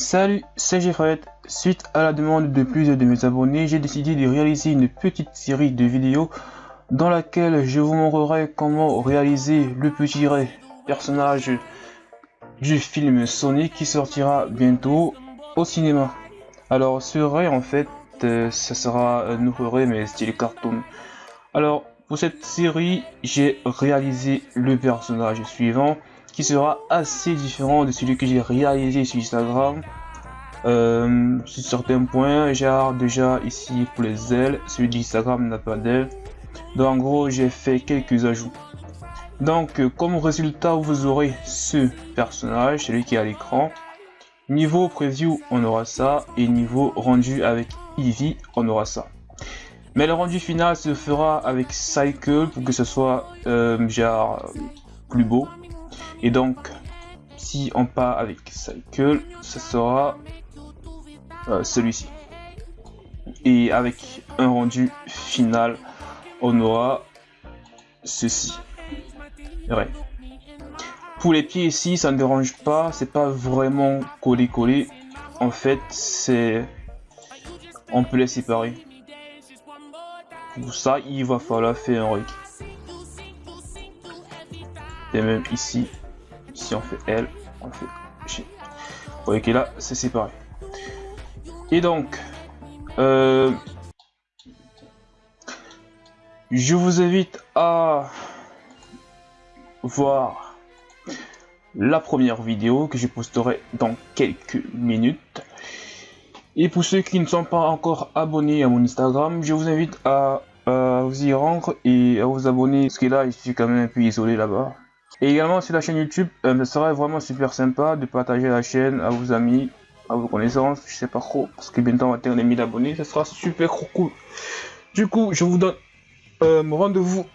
Salut, c'est Jeffrey. Suite à la demande de plusieurs de mes abonnés, j'ai décidé de réaliser une petite série de vidéos dans laquelle je vous montrerai comment réaliser le petit Ray, personnage du film Sonic qui sortira bientôt au cinéma. Alors ce Ray en fait, euh, ça sera un nouveau Ray mais style cartoon. Alors pour cette série, j'ai réalisé le personnage suivant qui sera assez différent de celui que j'ai réalisé sur Instagram. Euh, sur certains points, genre déjà ici pour les ailes, celui d'Instagram n'a pas d'ailes. Donc en gros, j'ai fait quelques ajouts. Donc comme résultat, vous aurez ce personnage, celui qui est à l'écran. Niveau preview, on aura ça. Et niveau rendu avec Eevee, on aura ça. Mais le rendu final se fera avec Cycle pour que ce soit euh, genre plus beau. Et donc, si on part avec Cycle, ce sera euh, celui-ci. Et avec un rendu final, on aura ceci. Pour les pieds ici, ça ne dérange pas, c'est pas vraiment collé-collé. En fait, c'est... On peut les séparer. Pour ça, il va falloir faire un reg. Et même ici, si on fait L, on fait G. Vous que là, c'est séparé. Et donc, euh, je vous invite à voir la première vidéo que je posterai dans quelques minutes. Et pour ceux qui ne sont pas encore abonnés à mon Instagram, je vous invite à, vous y rendre et à vous abonner, parce que là, je suis quand même un peu isolé là-bas. Et également sur la chaîne YouTube, euh, ce serait vraiment super sympa de partager la chaîne à vos amis, à vos connaissances, je sais pas trop, parce que bientôt on va atteindre les 1000 abonnés, ce sera super cool. Du coup, je vous donne euh, rendez-vous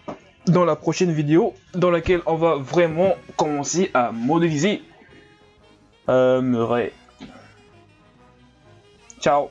dans la prochaine vidéo, dans laquelle on va vraiment commencer à modéliser euh, Ciao